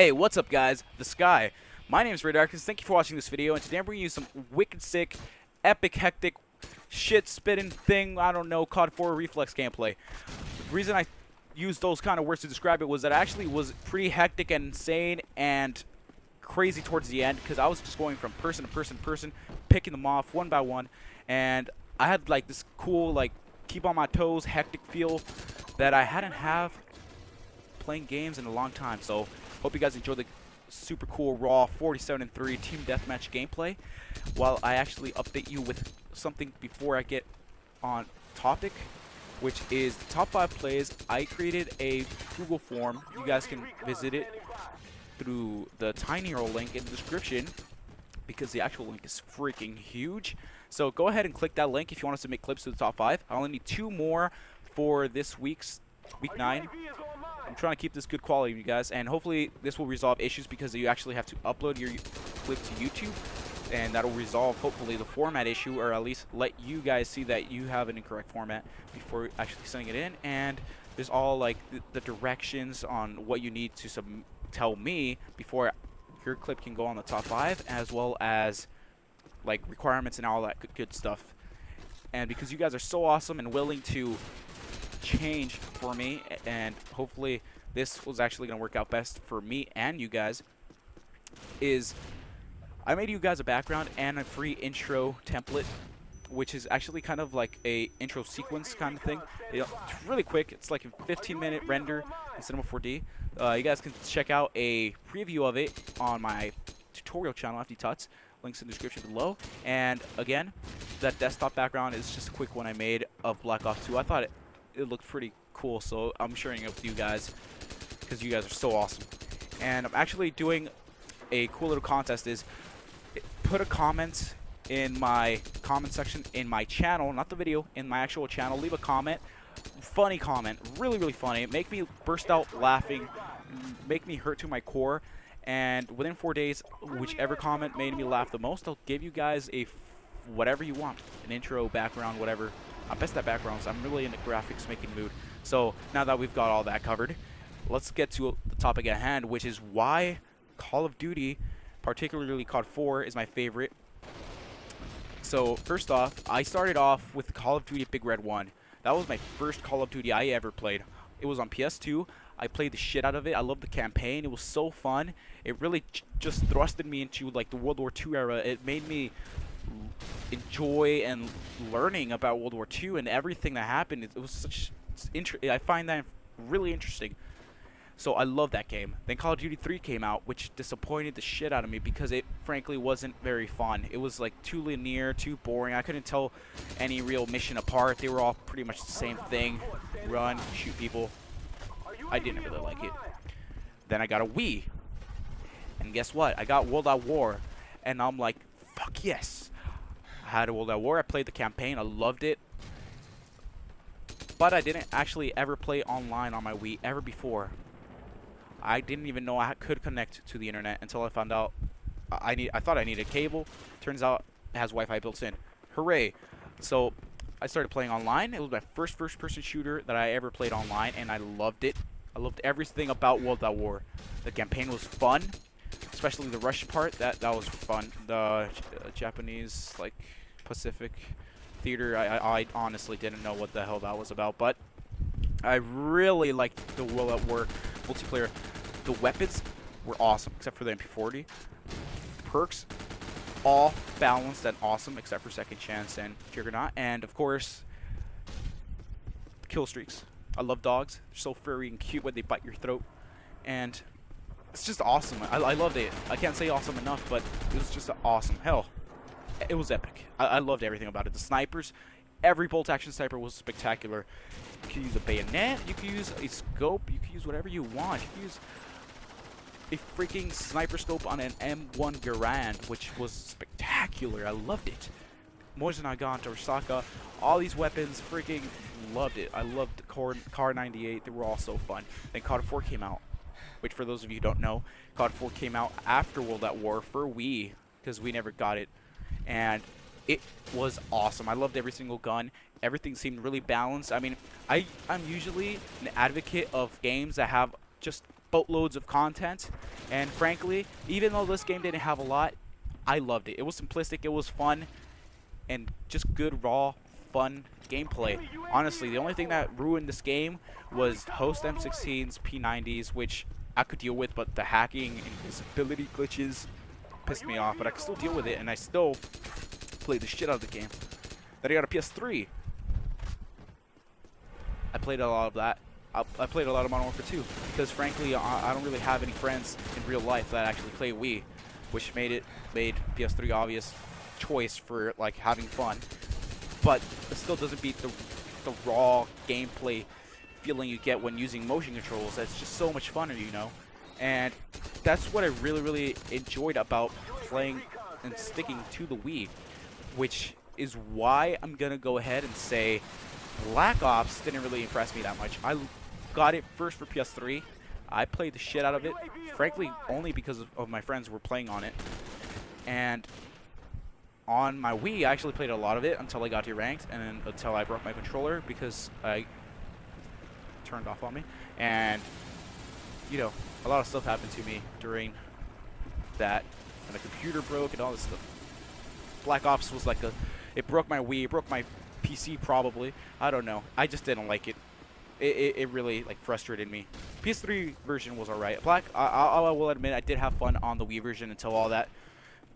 Hey, what's up guys? The Sky. My name is Ray Darkness. Thank you for watching this video, and today I'm bringing you some wicked sick, epic, hectic, shit-spitting thing, I don't know, COD 4 reflex gameplay. The reason I used those kind of words to describe it was that actually was pretty hectic and insane and crazy towards the end because I was just going from person to person to person, picking them off one by one, and I had like this cool, like, keep on my toes, hectic feel that I hadn't have playing games in a long time. So hope you guys enjoy the super cool raw 47 and 3 team deathmatch gameplay. While I actually update you with something before I get on topic, which is the top five plays. I created a Google form. You guys can visit it through the tiny link in the description because the actual link is freaking huge. So go ahead and click that link if you want to make clips to the top five. I only need two more for this week's week nine. I'm trying to keep this good quality, you guys, and hopefully this will resolve issues because you actually have to upload your clip to YouTube, and that'll resolve hopefully the format issue, or at least let you guys see that you have an incorrect format before actually sending it in. And there's all like the, the directions on what you need to sub tell me before your clip can go on the top five, as well as like requirements and all that good, good stuff. And because you guys are so awesome and willing to change for me, and hopefully this was actually going to work out best for me and you guys, is I made you guys a background and a free intro template which is actually kind of like a intro sequence kind of thing. It's really quick. It's like a 15 minute render in Cinema 4D. Uh, you guys can check out a preview of it on my tutorial channel, FD Tuts. Links in the description below. And again, that desktop background is just a quick one I made of Black Ops 2. I thought it it looked pretty cool, so I'm sharing it with you guys because you guys are so awesome. And I'm actually doing a cool little contest is put a comment in my comment section in my channel, not the video, in my actual channel. Leave a comment, funny comment, really, really funny. Make me burst out laughing, make me hurt to my core. And within four days, whichever comment made me laugh the most, I'll give you guys a whatever you want, an intro, background, whatever, I'm best at backgrounds. I'm really in the graphics making mood. So now that we've got all that covered, let's get to the topic at hand, which is why Call of Duty, particularly COD 4, is my favorite. So first off, I started off with Call of Duty Big Red 1. That was my first Call of Duty I ever played. It was on PS2. I played the shit out of it. I loved the campaign. It was so fun. It really just thrusted me into like the World War II era. It made me enjoy and learning about World War II and everything that happened. It, was such interesting. I find that really interesting. So I love that game. Then Call of Duty 3 came out, which disappointed the shit out of me because it frankly wasn't very fun. It was like too linear, too boring. I couldn't tell any real mission apart. They were all pretty much the same thing. Run, shoot people. I didn't really like it. Then I got a Wii. And guess what? I got World at War. And I'm like, fuck yes. Had World at War. I played the campaign. I loved it. But I didn't actually ever play online on my Wii ever before. I didn't even know I could connect to the internet until I found out I need. I thought I needed cable. Turns out it has Wi-Fi built in. Hooray! So I started playing online. It was my first first-person shooter that I ever played online, and I loved it. I loved everything about World at War. The campaign was fun especially the rush part. That that was fun. The uh, Japanese like Pacific Theater. I, I, I honestly didn't know what the hell that was about, but I really liked the World at War multiplayer. The weapons were awesome, except for the MP40. Perks, all balanced and awesome, except for Second Chance and Juggernaut. And of course, kill streaks. I love dogs. They're so furry and cute when they bite your throat. And it's just awesome. I, I loved it. I can't say awesome enough, but it was just awesome. Hell, it was epic. I, I loved everything about it. The snipers, every bolt action sniper was spectacular. You could use a bayonet, you could use a scope, you could use whatever you want. You could use a freaking sniper scope on an M1 Garand, which was spectacular. I loved it. Mosin Nagant, Arisaka, all these weapons, freaking loved it. I loved the Kar, Kar 98. They were all so fun. Then COD 4 came out which for those of you who don't know, COD 4 came out after World at War for Wii, because we never got it. And it was awesome. I loved every single gun. Everything seemed really balanced. I mean, I, I'm usually an advocate of games that have just boatloads of content. And frankly, even though this game didn't have a lot, I loved it. It was simplistic, it was fun, and just good, raw, fun gameplay. Honestly, the only thing that ruined this game was host M16's P90s, which I could deal with, but the hacking and visibility glitches pissed me off. But I could still deal with it, and I still played the shit out of the game. Then I got a PS3. I played a lot of that. I, I played a lot of Modern Warfare 2 because, frankly, I, I don't really have any friends in real life that actually play Wii, which made it made PS3 obvious choice for like having fun. But it still doesn't beat the the raw gameplay feeling you get when using motion controls. That's just so much fun, you know. And that's what I really, really enjoyed about playing and sticking to the Wii, which is why I'm gonna go ahead and say Black Ops didn't really impress me that much. I got it first for PS3. I played the shit out of it, frankly, only because of, my friends were playing on it. And on my Wii, I actually played a lot of it until I got to ranked, and until I broke my controller because I turned off on me. And, you know, a lot of stuff happened to me during that, and the computer broke and all this stuff. Black Ops was like a, it broke my Wii, it broke my PC probably. I don't know. I just didn't like it. It, it, it really like frustrated me. PS3 version was alright. Black, I, I, I will admit, I did have fun on the Wii version until all that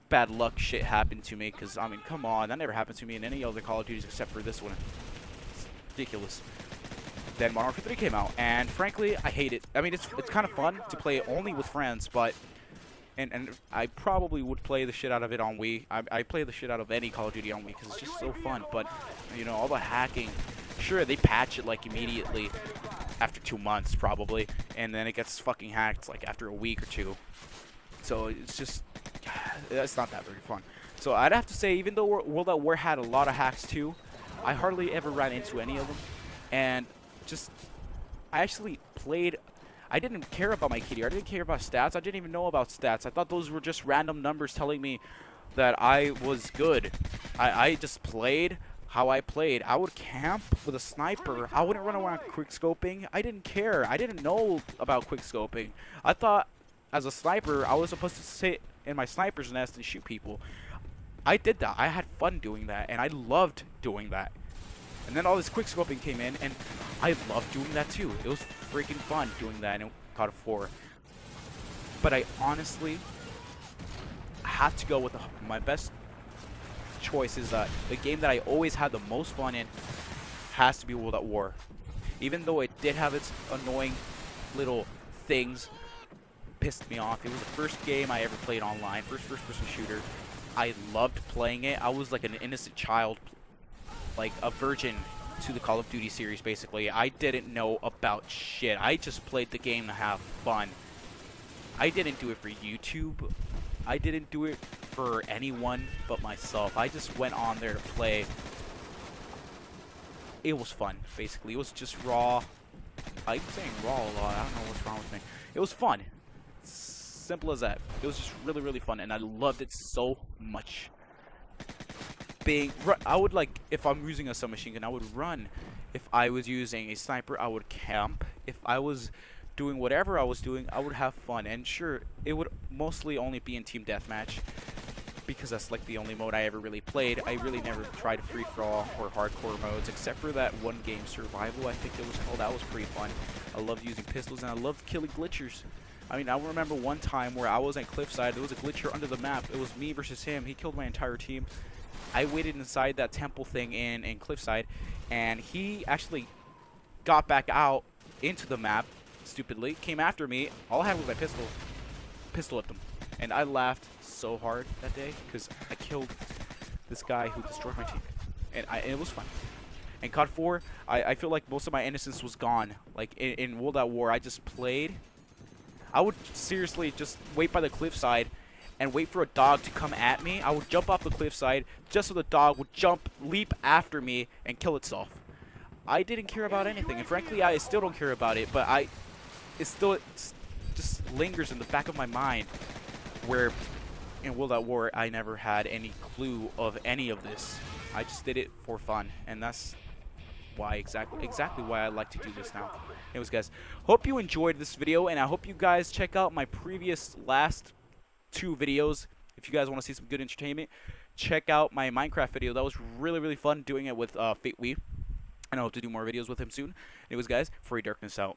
bad luck shit happened to me. Because I mean, come on, that never happened to me in any other Call of Duties except for this one. It's ridiculous. Then Modern Warfare 3 came out, and frankly, I hate it. I mean, it's it's kind of fun to play it only with friends, but and and I probably would play the shit out of it on Wii. I, I play the shit out of any Call of Duty on Wii because it's just so fun. But you know, all the hacking. Sure, they patch it like immediately after two months probably, and then it gets fucking hacked like after a week or two. So it's just it's not that very fun. So I'd have to say, even though World at War had a lot of hacks too, I hardly ever ran into any of them, and just I actually played I didn't care about my KD. I didn't care about stats. I didn't even know about stats. I thought those were just random numbers telling me that I was good. I, I just played how I played. I would camp with a sniper. I wouldn't run around quick scoping. I didn't care. I didn't know about quick scoping. I thought as a sniper, I was supposed to sit in my sniper's nest and shoot people. I did that. I had fun doing that, and I loved doing that. And then all this quick scoping came in, and I loved doing that too. It was freaking fun doing that in COD 4. But I honestly had to go with the, my best choice is that uh, the game that I always had the most fun in has to be World at War. Even though it did have its annoying little things, pissed me off. It was the first game I ever played online, first first-person shooter. I loved playing it. I was like an innocent child like a virgin to the Call of Duty series, basically. I didn't know about shit. I just played the game to have fun. I didn't do it for YouTube. I didn't do it for anyone but myself. I just went on there to play. It was fun, basically. It was just raw. I'm saying raw a lot. I don't know what's wrong with me. It was fun. Simple as that. It was just really, really fun, and I loved it so much being I would like if I'm using a submachine gun I would run if I was using a sniper I would camp if I was doing whatever I was doing I would have fun and sure it would mostly only be in team deathmatch because that's like the only mode I ever really played I really never tried free-for-all or hardcore modes except for that one game survival I think it was called that was pretty fun I loved using pistols and I loved killing glitchers I mean, I remember one time where I was at Cliffside. There was a glitcher under the map. It was me versus him. He killed my entire team. I waited inside that temple thing in, in Cliffside, and he actually got back out into the map, stupidly, came after me. All I had was my pistol, pistol at them. And I laughed so hard that day because I killed this guy who destroyed my team. And, I, it was fun. And COD 4, I, I feel like most of my innocence was gone. Like, in, in World at War, I just played. I would seriously just wait by the cliffside and wait for a dog to come at me, I would jump off the cliffside just so the dog would jump, leap after me, and kill itself. I didn't care about anything, and frankly, I still don't care about it, but I, it still just lingers in the back of my mind where in World at War, I never had any clue of any of this. I just did it for fun, and that's why exactly exactly why I like to do this now. Anyways, guys, hope you enjoyed this video, and I hope you guys check out my previous last two videos. If you guys want to see some good entertainment, check out my Minecraft video. That was really really fun doing it with uh, Fate Wee, and I hope to do more videos with him soon. Anyways, guys, Free Darkness out.